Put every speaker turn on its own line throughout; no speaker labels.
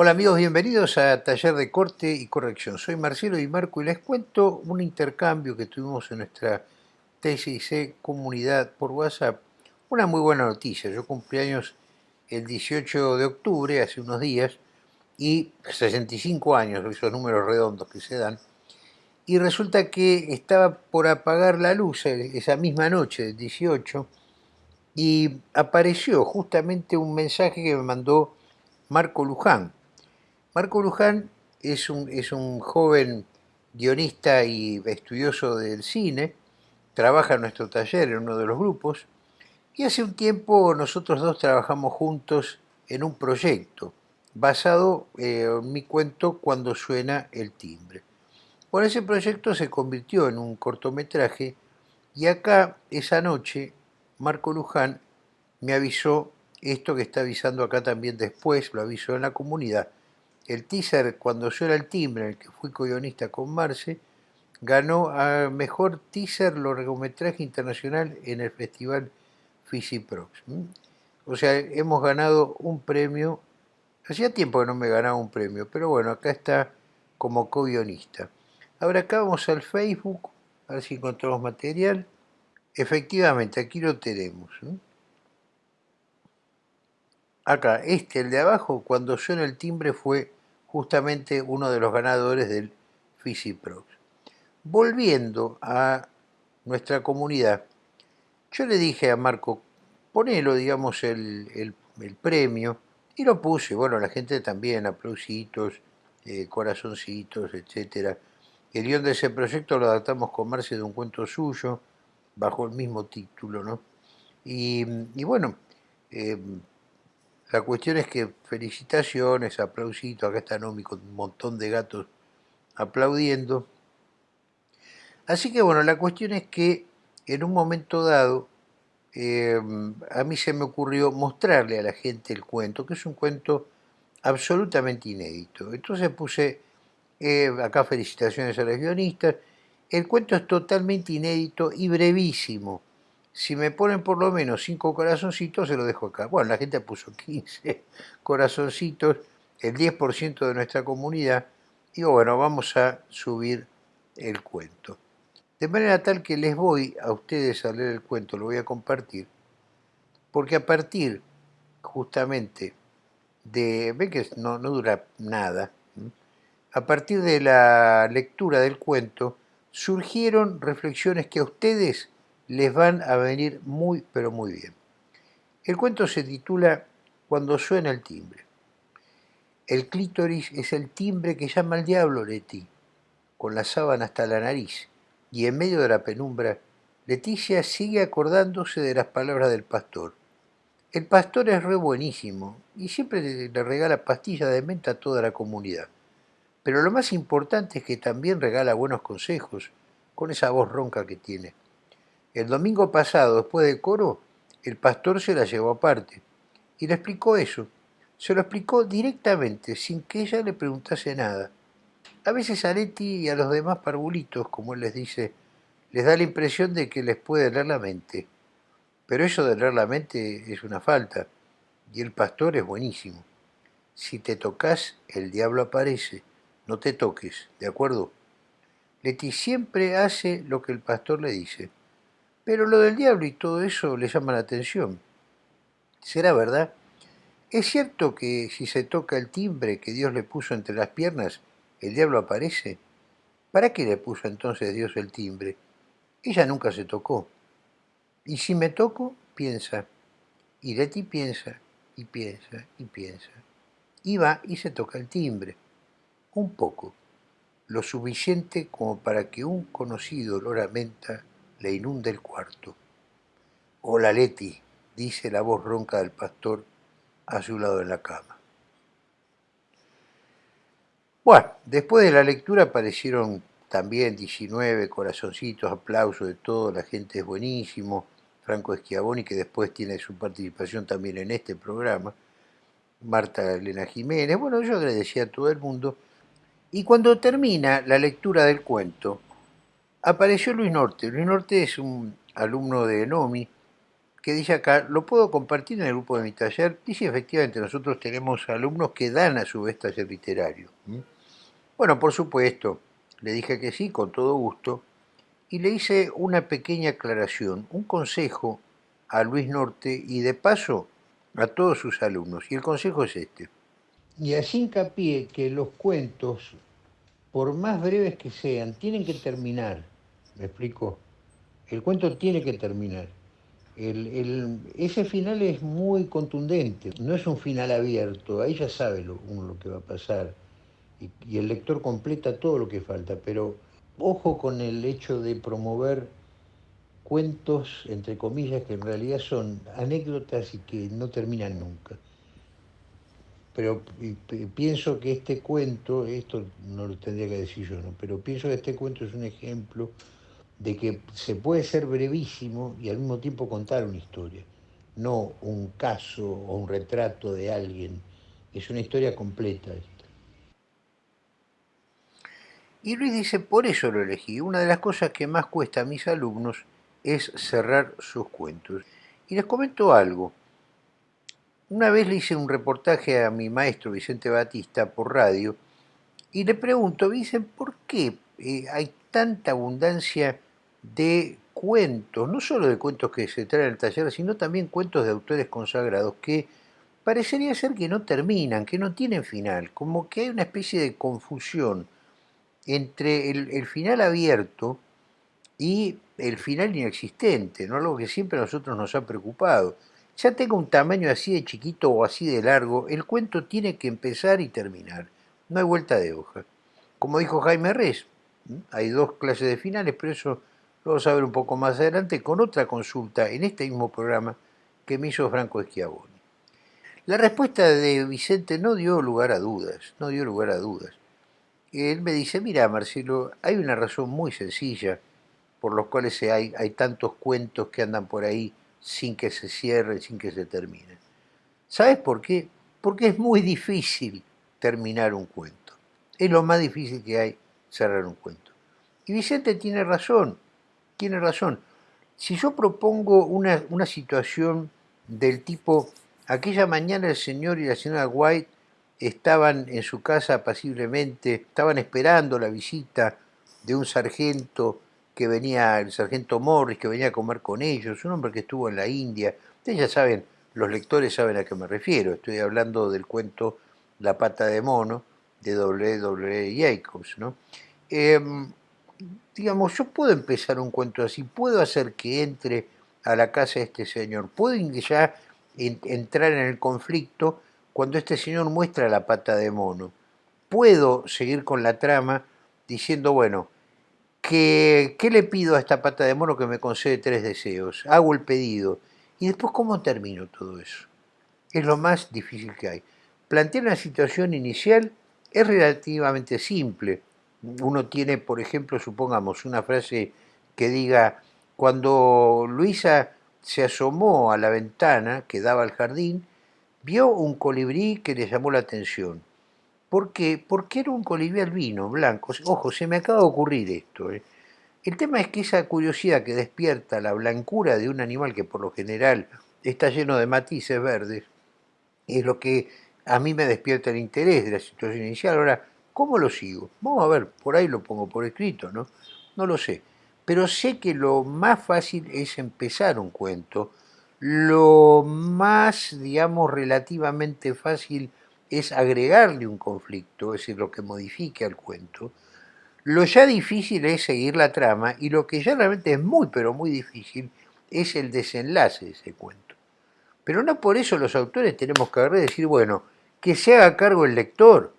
Hola amigos, bienvenidos a Taller de Corte y Corrección. Soy Marcelo Di Marco y les cuento un intercambio que tuvimos en nuestra TCC comunidad por WhatsApp. Una muy buena noticia, yo cumplí años el 18 de octubre, hace unos días, y 65 años, esos números redondos que se dan, y resulta que estaba por apagar la luz esa misma noche del 18 y apareció justamente un mensaje que me mandó Marco Luján, Marco Luján es un, es un joven guionista y estudioso del cine, trabaja en nuestro taller en uno de los grupos, y hace un tiempo nosotros dos trabajamos juntos en un proyecto basado eh, en mi cuento Cuando suena el timbre. Bueno, ese proyecto se convirtió en un cortometraje y acá, esa noche, Marco Luján me avisó esto que está avisando acá también después, lo avisó en la comunidad, el teaser, cuando yo era el timbre, en el que fui co-guionista con Marce, ganó a Mejor Teaser Largometraje Internacional en el Festival Fisiprox. O sea, hemos ganado un premio, hacía tiempo que no me ganaba un premio, pero bueno, acá está como co-guionista. Ahora acá vamos al Facebook, a ver si encontramos material. Efectivamente, aquí lo tenemos. Acá, este, el de abajo, cuando suena el timbre fue justamente uno de los ganadores del FISIPROX. Volviendo a nuestra comunidad, yo le dije a Marco, ponelo, digamos, el, premio, y lo puse, bueno, la gente también, aplausitos, eh, corazoncitos, etc. El guion de ese proyecto lo adaptamos con Marce de un cuento suyo, bajo el mismo título, ¿no? Y, bueno, eh, la cuestión es que felicitaciones, aplausitos, acá está Nomi con un montón de gatos aplaudiendo. Así que bueno, la cuestión es que en un momento dado eh, a mí se me ocurrió mostrarle a la gente el cuento, que es un cuento absolutamente inédito. Entonces puse, eh, acá felicitaciones a los guionistas, el cuento es totalmente inédito y brevísimo si me ponen por lo menos 5 corazoncitos, se lo dejo acá. Bueno, la gente puso 15 corazoncitos, el 10% de nuestra comunidad. Digo, bueno, vamos a subir el cuento. De manera tal que les voy a ustedes a leer el cuento, lo voy a compartir, porque a partir justamente de, ven que no, no dura nada, a partir de la lectura del cuento surgieron reflexiones que a ustedes les van a venir muy, pero muy bien. El cuento se titula Cuando suena el timbre. El clítoris es el timbre que llama al diablo, Leti, con la sábana hasta la nariz, y en medio de la penumbra, Leticia sigue acordándose de las palabras del pastor. El pastor es re buenísimo y siempre le regala pastillas de menta a toda la comunidad. Pero lo más importante es que también regala buenos consejos, con esa voz ronca que tiene. El domingo pasado, después del coro, el pastor se la llevó aparte y le explicó eso. Se lo explicó directamente, sin que ella le preguntase nada. A veces a Leti y a los demás parvulitos, como él les dice, les da la impresión de que les puede leer la mente. Pero eso de leer la mente es una falta, y el pastor es buenísimo. Si te tocas, el diablo aparece. No te toques, ¿de acuerdo? Leti siempre hace lo que el pastor le dice. Pero lo del diablo y todo eso le llama la atención. ¿Será verdad? ¿Es cierto que si se toca el timbre que Dios le puso entre las piernas, el diablo aparece? ¿Para qué le puso entonces Dios el timbre? Ella nunca se tocó. Y si me toco, piensa. Y Leti piensa, y piensa, y piensa. Y va y se toca el timbre. Un poco. Lo suficiente como para que un conocido lo lamenta le inunda el cuarto. Hola Leti, dice la voz ronca del pastor a su lado en la cama. Bueno, después de la lectura aparecieron también 19 corazoncitos, aplausos de todo, la gente es buenísimo, Franco Esquiaboni, que después tiene su participación también en este programa, Marta Elena Jiménez, bueno, yo agradecía a todo el mundo, y cuando termina la lectura del cuento, apareció Luis Norte. Luis Norte es un alumno de Nomi, que dice acá, lo puedo compartir en el grupo de mi taller. Dice, efectivamente, nosotros tenemos alumnos que dan a su vez taller literario. Bueno, por supuesto, le dije que sí, con todo gusto, y le hice una pequeña aclaración, un consejo a Luis Norte y de paso a todos sus alumnos. Y el consejo es este. Y así hincapié que los cuentos, por más breves que sean, tienen que terminar. ¿Me explico? El cuento tiene que terminar. ese final es muy contundente, no es un final abierto, ahí ya sabe lo, uno lo que va a pasar y, y el lector completa todo lo que falta, pero ojo con el hecho de promover cuentos, entre comillas, que en realidad son anécdotas y que no terminan nunca. Pero pienso que este cuento, esto no lo tendría que decir yo, ¿no? pero pienso que este cuento es un ejemplo de que se puede ser brevísimo y al mismo tiempo contar una historia, no un caso o un retrato de alguien, es una historia completa esta. Y Luis dice, por eso lo elegí. Una de las cosas que más cuesta a mis alumnos es cerrar sus cuentos. Y les comento algo. Una vez le hice un reportaje a mi maestro Vicente Batista por radio y le pregunto, dicen, ¿por qué eh, hay tanta abundancia de cuentos, no solo de cuentos que se traen al taller, sino también cuentos de autores consagrados que parecería ser que no terminan, que no tienen final, como que hay una especie de confusión entre el final abierto y el final inexistente, ¿no? algo que siempre a nosotros nos ha preocupado. Ya tenga un tamaño así de chiquito o así de largo, el cuento tiene que empezar y terminar. No hay vuelta de hoja. Como dijo Jaime Rez, hay dos clases de finales, pero eso vamos a ver un poco más adelante con otra consulta en este mismo programa que me hizo Franco Schiavoni. La respuesta de Vicente no dio lugar a dudas, no dio lugar a dudas. Él me dice, mira Marcelo, hay una razón muy sencilla por los cuales hay, hay tantos cuentos que andan por ahí sin que se cierren, sin que se terminen. ¿Sabes por qué? Porque es muy difícil terminar un cuento. Es lo más difícil que hay cerrar un cuento. Y Vicente tiene razón, tiene razón. Si yo propongo una, una situación del tipo, aquella mañana el señor y la señora White estaban en su casa apaciblemente, estaban esperando la visita de un sargento que venía, el sargento Morris, que venía a comer con ellos, un hombre que estuvo en la India. Ustedes ya saben, los lectores saben a qué me refiero. Estoy hablando del cuento La pata de mono de W. W. Jacobs. ¿no? Em, digamos, yo puedo empezar un cuento así, puedo hacer que entre a la casa de este señor, puedo ya entrar en el conflicto cuando este señor muestra la pata de mono. Puedo seguir con la trama diciendo, bueno, que, ¿qué le pido a esta pata de mono que me concede tres deseos? Hago el pedido. ¿Y después cómo termino todo eso? Es lo más difícil que hay. Plantear una situación inicial es relativamente simple. Uno tiene, por ejemplo, supongamos, una frase que diga, cuando Luisa se asomó a la ventana que daba al jardín, vio un colibrí que le llamó la atención. ¿Por qué? Porque era un colibrí albino, blanco. Ojo, se me acaba de ocurrir esto. ¿eh? El tema es que esa curiosidad que despierta la blancura de un animal que por lo general está lleno de matices verdes, es lo que a mí me despierta el interés de la situación inicial. Ahora, ¿cómo lo sigo? Vamos a ver, por ahí lo pongo por escrito, ¿no? No lo sé. Pero sé que lo más fácil es empezar un cuento. Lo más, digamos, relativamente fácil es agregarle un conflicto, es decir, lo que modifique al cuento. Lo ya difícil es seguir la trama y lo que ya realmente es muy, pero muy difícil es el desenlace de ese cuento. Pero no por eso los autores tenemos que agarrar y decir, bueno, que se haga cargo el lector.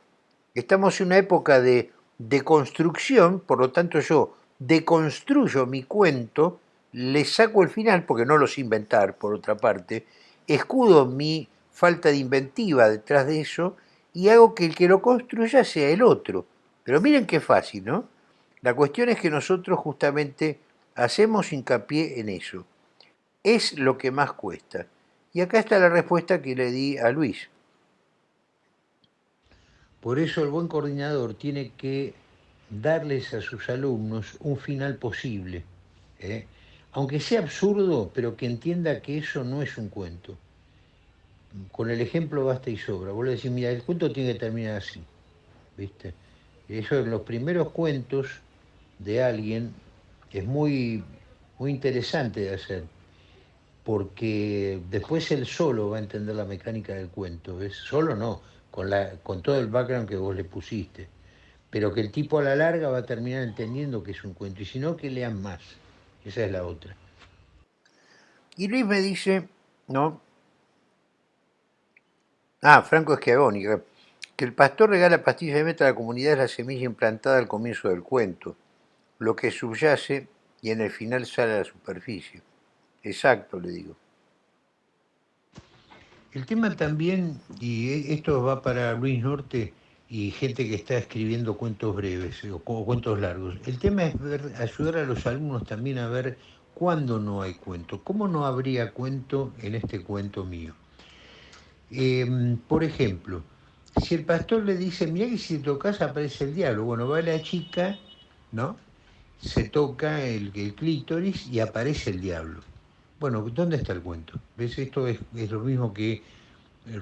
Estamos en una época de deconstrucción, por lo tanto yo deconstruyo mi cuento, le saco el final, porque no lo sé inventar, por otra parte, escudo mi falta de inventiva detrás de eso y hago que el que lo construya sea el otro. Pero miren qué fácil, ¿no? La cuestión es que nosotros justamente hacemos hincapié en eso. Es lo que más cuesta. Y acá está la respuesta que le di a Luis. Por eso el buen coordinador tiene que darles a sus alumnos un final posible. ¿eh? aunque sea absurdo, pero que entienda que eso no es un cuento. Con el ejemplo basta y sobra. Vos le decís, mira, el cuento tiene que terminar así, ¿viste? Eso en los primeros cuentos de alguien es muy, muy interesante de hacer, porque después él solo va a entender la mecánica del cuento, ¿ves? Solo no, con, la, con todo el background que vos le pusiste, pero que el tipo a la larga va a terminar entendiendo que es un cuento, y si no, que lean más. Esa es la otra. Y Luis me dice, ¿no? Ah, Franco Schiavoni, que el pastor regala pastillas de meta a la comunidad es la semilla implantada al comienzo del cuento, lo que subyace y en el final sale a la superficie. Exacto, le digo. El tema también, y esto va para Luis Norte y gente que está escribiendo cuentos breves o cuentos largos, el tema es ayudar a los alumnos también a ver cuándo no hay cuento, cómo no habría cuento en este cuento mío. Em, por ejemplo, si el pastor le dice, mira que si tocas aparece el diablo, bueno, va la chica, ¿no? Se toca el clítoris y aparece el diablo. Bueno, ¿dónde está el cuento? ¿Ves? Esto es, lo mismo que eh,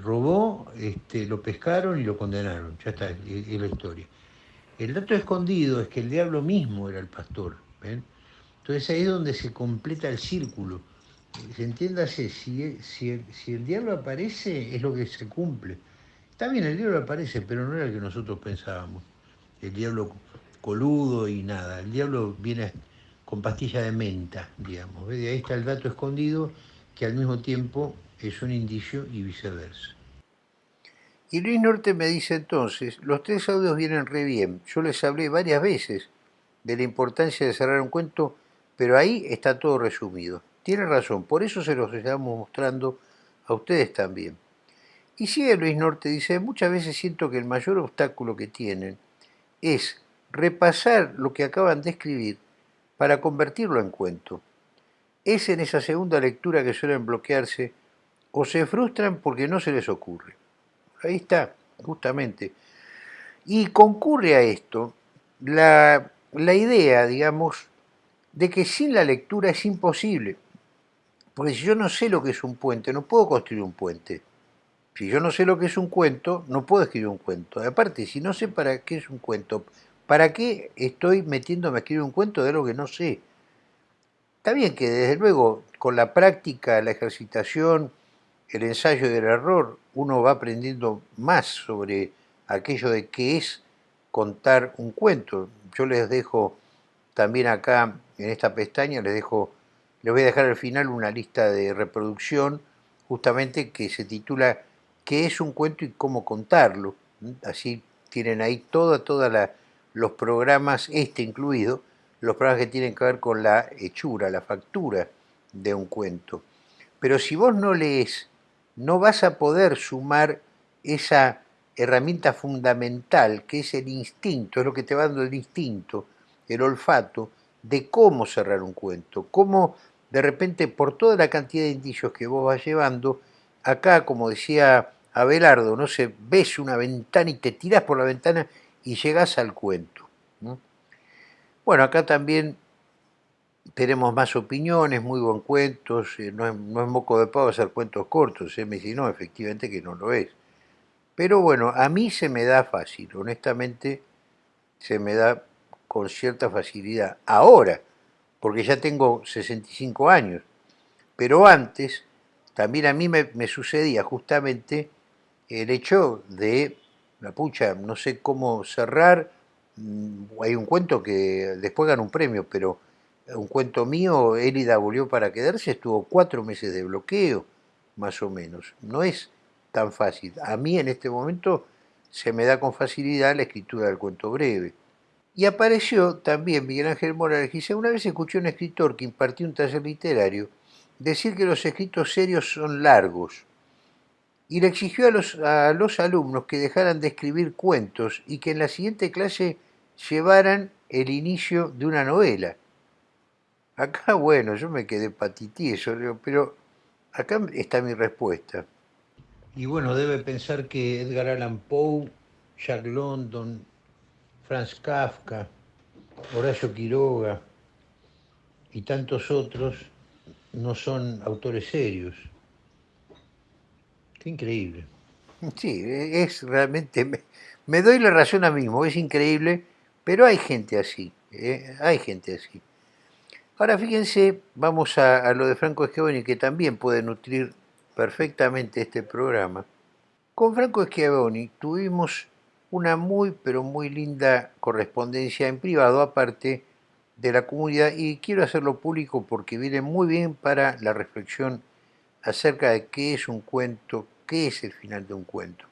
robó, este, lo pescaron y lo condenaron. Ya está, es, la historia. El dato escondido es que el diablo mismo era el pastor. Entonces ahí es donde se completa el círculo. Se entiéndase, si, si, si el diablo aparece, es lo que se cumple. Está bien, el diablo aparece, pero no era el que nosotros pensábamos. El diablo coludo y nada. El diablo viene con pastilla de menta, digamos. De ahí está el dato escondido que al mismo tiempo es un indicio y viceversa. Y Luis Norte me dice entonces, los tres audios vienen re bien. Yo les hablé varias veces de la importancia de cerrar un cuento, pero ahí está todo resumido. Tiene razón, por eso se los estamos mostrando a ustedes también. Y sigue Luis Norte, dice, muchas veces siento que el mayor obstáculo que tienen es repasar lo que acaban de escribir para convertirlo en cuento. Es en esa segunda lectura que suelen bloquearse o se frustran porque no se les ocurre. Ahí está, justamente. Y concurre a esto la, la idea, digamos, de que sin la lectura es imposible. Porque si yo no sé lo que es un puente, no puedo construir un puente. Si yo no sé lo que es un cuento, no puedo escribir un cuento. Aparte, si no sé para qué es un cuento, ¿Para qué estoy metiéndome a escribir un cuento de algo que no sé? Está bien que desde luego con la práctica, la ejercitación, el ensayo del error, uno va aprendiendo más sobre aquello de qué es contar un cuento. Yo les dejo también acá en esta pestaña, les dejo, les voy a dejar al final una lista de reproducción justamente que se titula ¿Qué es un cuento y cómo contarlo? Así tienen ahí toda, toda la los programas, este incluido, los programas que tienen que ver con la hechura, la factura de un cuento. Pero si vos no lees, no vas a poder sumar esa herramienta fundamental que es el instinto, es lo que te va dando el instinto, el olfato, de cómo cerrar un cuento, cómo de repente por toda la cantidad de indicios que vos vas llevando, acá como decía Abelardo, no sé, ves una ventana y te tiras por la ventana y llegas al cuento. Bueno, acá también tenemos más opiniones, muy buen cuentos, eh, no, es, moco de pavo hacer cuentos cortos, ¿eh? me dice, no, efectivamente que no lo es. Pero bueno, a mí se me da fácil, honestamente se me da con cierta facilidad. Ahora, porque ya tengo 65 años, pero antes también a mí me sucedía justamente el hecho de la pucha, no sé cómo cerrar. Mm, hay un cuento que después gana un premio, pero un cuento mío, Élida volvió para quedarse, estuvo cuatro meses de bloqueo, más o menos. No es tan fácil. A mí en este momento se me da con facilidad la escritura del cuento breve. Y apareció también Miguel Ángel Morales, dice, una vez escuché a un escritor que impartió un taller literario decir que los escritos serios son largos y le exigió a los, a los alumnos que dejaran de escribir cuentos y que en la siguiente clase llevaran el inicio de una novela. Acá, bueno, yo me quedé patitieso, pero acá está mi respuesta. Y bueno, debe pensar que Edgar Allan Poe, Jack London, Franz Kafka, Horacio Quiroga, y tantos otros no son autores serios. Qué increíble. Sí, es realmente, me, doy la razón a mí mismo, es increíble, pero hay gente así, ¿eh? hay gente así. Ahora fíjense, vamos a, lo de Franco Schiavoni, que también puede nutrir perfectamente este programa. Con Franco Schiavoni tuvimos una muy, pero muy linda correspondencia en privado, aparte de la comunidad, y quiero hacerlo público porque viene muy bien para la reflexión acerca de qué es un cuento, qué es el final de un cuento.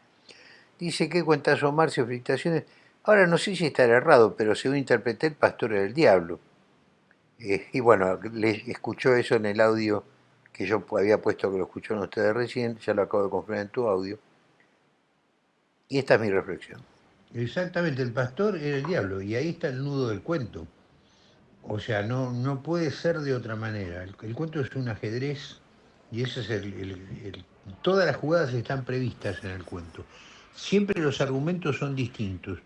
Dice que cuentazo Marcio, felicitaciones. Ahora no sé si estará errado, pero según interpreté el pastor del diablo. Eh, y bueno, le escuchó eso en el audio que yo había puesto que lo escucharon ustedes recién, ya lo acabo de confirmar en tu audio. Y esta es mi reflexión. Exactamente, el pastor era el diablo, y ahí está el nudo del cuento. O sea, no, no puede ser de otra manera. El, cuento es un ajedrez y ese es el, Todas las jugadas están previstas en el cuento. Siempre los argumentos son distintos,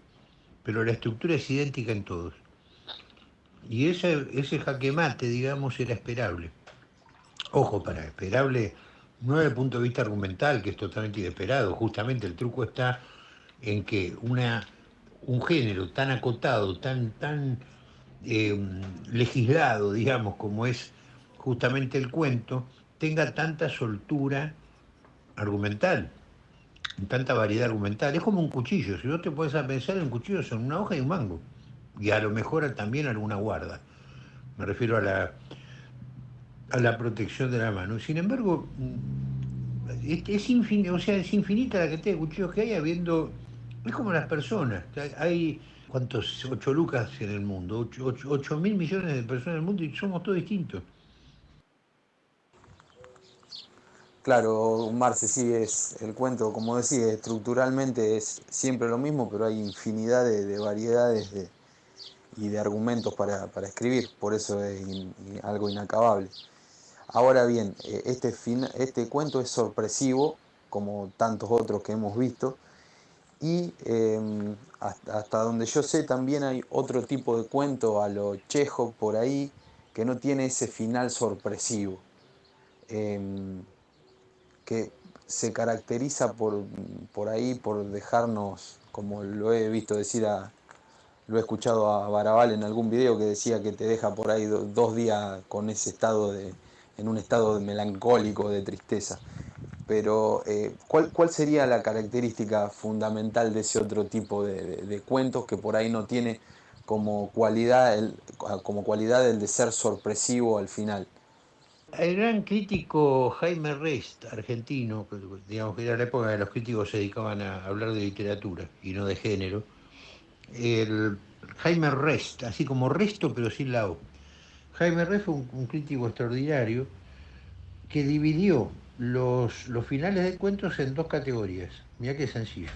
pero la estructura es idéntica en todos. Y ese, ese jaque mate, digamos, era esperable. Ojo, para esperable, no desde el punto de vista argumental, que es totalmente inesperado. Justamente el truco está en que una, un género tan acotado, tan, tan eh, legislado, digamos, como es justamente el cuento, tenga tanta soltura argumental, tanta variedad argumental. Es como un cuchillo, si vos te puedes pensar en un cuchillo son una hoja y un mango, y a lo mejor también alguna guarda. Me refiero a la, a la protección de la mano. Sin embargo, es, es, infinita, o sea, es infinita la cantidad de cuchillos que hay habiendo... Es como las personas. Hay, ¿cuántos? Ocho lucas en el mundo, ocho mil millones de personas en el mundo y somos todos distintos.
Claro, Marce, sí, es el cuento, como decía, estructuralmente es siempre lo mismo, pero hay infinidad de, variedades y de argumentos para, escribir, por eso es algo inacabable. Ahora bien, eh, este, este cuento es sorpresivo, como tantos otros que hemos visto, y em, hasta, donde yo sé también hay otro tipo de cuento a lo chejo por ahí, que no tiene ese final sorpresivo. Em, que se caracteriza por, por ahí, por dejarnos, como lo he visto decir a, lo he escuchado a Barabal en algún video que decía que te deja por ahí dos días con ese estado de, en un estado de melancólico, de tristeza. Pero, eh, ¿cuál, ¿cuál, sería la característica fundamental de ese otro tipo de, cuentos que por ahí no tiene como cualidad, el, como cualidad el de ser sorpresivo al final?
El gran crítico Jaime Rest, argentino, digamos que era la época en que los críticos se dedicaban a hablar de literatura y no de género, el Jaime Rest, así como Resto pero sin la O. Jaime Rest fue un, crítico extraordinario que dividió los, los finales de cuentos en dos categorías. Mira qué sencillo.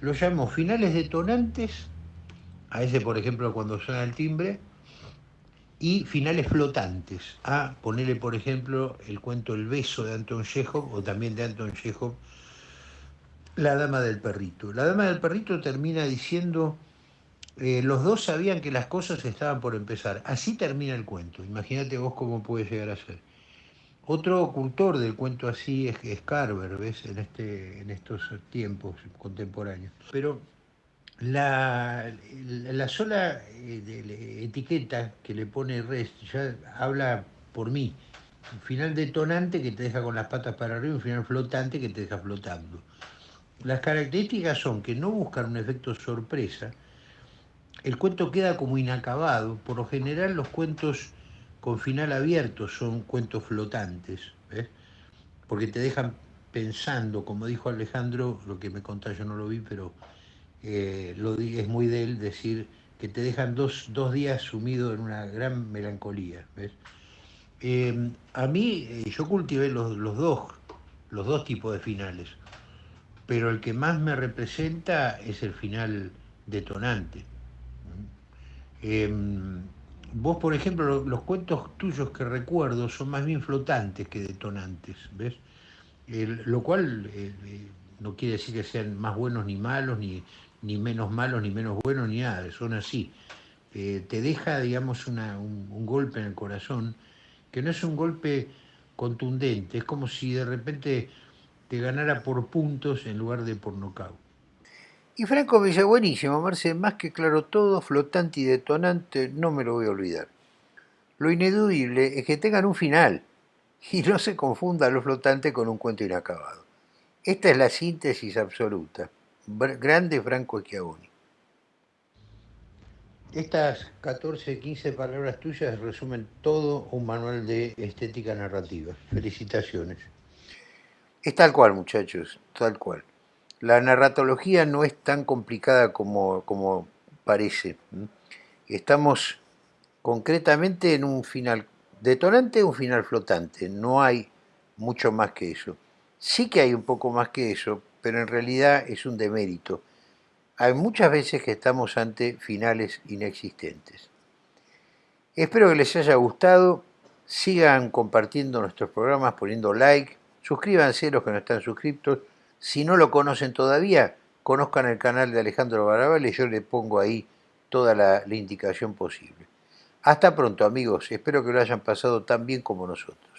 Lo llamó finales detonantes, a ese por ejemplo cuando suena el timbre, y finales flotantes, a ponerle por ejemplo el cuento El beso de Anton Chekhov o también de Anton Chekhov, La dama del perrito. La dama del perrito termina diciendo, eh, los dos sabían que las cosas estaban por empezar. Así termina el cuento, imagínate vos cómo puede llegar a ser. Otro ocultor del cuento así es, Carver, ¿ves? En, este, en estos tiempos contemporáneos. Pero la, la sola eh, etiqueta que le pone Rest ya habla por mí. Final detonante que te deja con las patas para arriba, un final flotante que te deja flotando. Las características son que no buscan un efecto sorpresa, el cuento queda como inacabado, por lo general los cuentos con final abierto son cuentos flotantes, porque te dejan pensando, como dijo Alejandro, lo que me contá yo no lo vi, pero eh, lo, es muy de él decir que te dejan dos, días sumido en una gran melancolía. Em, a mí, eh, yo cultivé los, dos, los dos tipos de finales, pero el que más me representa es el final detonante. Em, vos, por ejemplo, los, cuentos tuyos que recuerdo son más bien flotantes que detonantes, ¿ves? lo cual eh, no quiere decir que sean más buenos ni malos, ni, ni menos malos, ni menos buenos, ni nada, son así. eh, te deja, digamos, un, golpe en el corazón, que no es un golpe contundente, es como si de repente te ganara por puntos en lugar de por nocaut. Y Franco me dice, buenísimo, Marce, más que claro todo, flotante y detonante, no me lo voy a olvidar. Lo ineludible es que tengan un final y no se confunda lo flotante con un cuento inacabado. Esta es la síntesis absoluta. Grande Franco Schiavoni. Estas 14, 15 palabras tuyas resumen todo un manual de estética narrativa. Felicitaciones. Es tal cual, muchachos, tal cual. La narratología no es tan complicada como, como parece. Estamos concretamente en un final detonante, un final flotante. No hay mucho más que eso. Sí que hay un poco más que eso, pero en realidad es un demérito. Hay muchas veces que estamos ante finales inexistentes. Espero que les haya gustado. Sigan compartiendo nuestros programas, poniendo like. Suscríbanse los que no están suscritos. Si no lo conocen todavía, conozcan el canal de Alejandro Barabal y yo le pongo ahí toda la indicación posible. Hasta pronto amigos, espero que lo hayan pasado tan bien como nosotros.